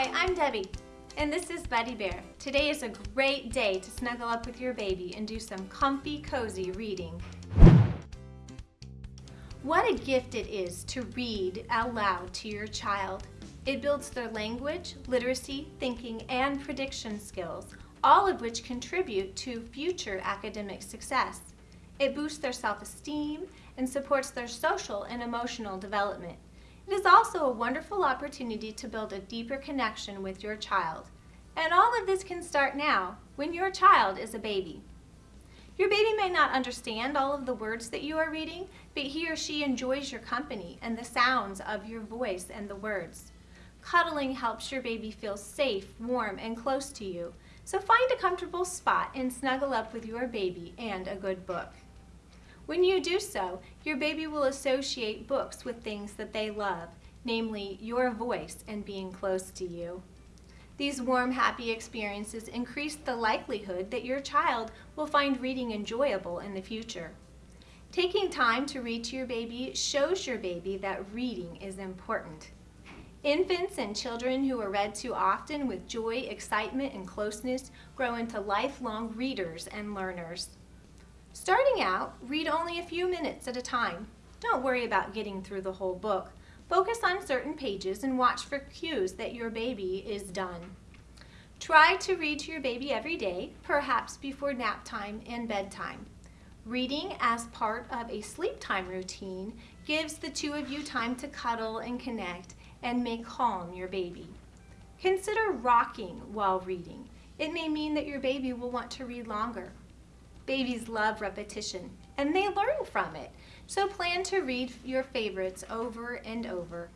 Hi, I'm Debbie, and this is Buddy Bear. Today is a great day to snuggle up with your baby and do some comfy, cozy reading. What a gift it is to read out loud to your child. It builds their language, literacy, thinking, and prediction skills, all of which contribute to future academic success. It boosts their self-esteem and supports their social and emotional development. It is also a wonderful opportunity to build a deeper connection with your child. And all of this can start now, when your child is a baby. Your baby may not understand all of the words that you are reading, but he or she enjoys your company and the sounds of your voice and the words. Cuddling helps your baby feel safe, warm, and close to you. So find a comfortable spot and snuggle up with your baby and a good book. When you do so, your baby will associate books with things that they love, namely your voice and being close to you. These warm, happy experiences increase the likelihood that your child will find reading enjoyable in the future. Taking time to read to your baby shows your baby that reading is important. Infants and children who are read to often with joy, excitement, and closeness grow into lifelong readers and learners. Starting out, read only a few minutes at a time. Don't worry about getting through the whole book. Focus on certain pages and watch for cues that your baby is done. Try to read to your baby every day, perhaps before nap time and bedtime. Reading as part of a sleep time routine gives the two of you time to cuddle and connect and may calm your baby. Consider rocking while reading. It may mean that your baby will want to read longer. Babies love repetition, and they learn from it. So plan to read your favorites over and over.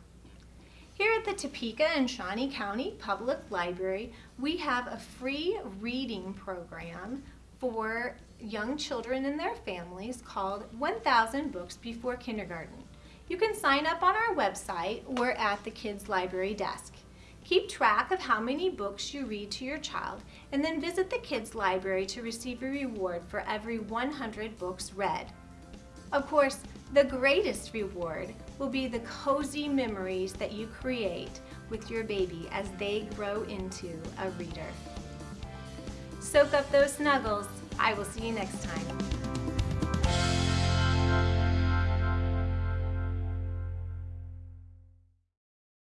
Here at the Topeka and Shawnee County Public Library, we have a free reading program for young children and their families called 1000 Books Before Kindergarten. You can sign up on our website or at the Kids Library desk. Keep track of how many books you read to your child and then visit the Kids Library to receive a reward for every 100 books read. Of course, the greatest reward will be the cozy memories that you create with your baby as they grow into a reader. Soak up those snuggles. I will see you next time.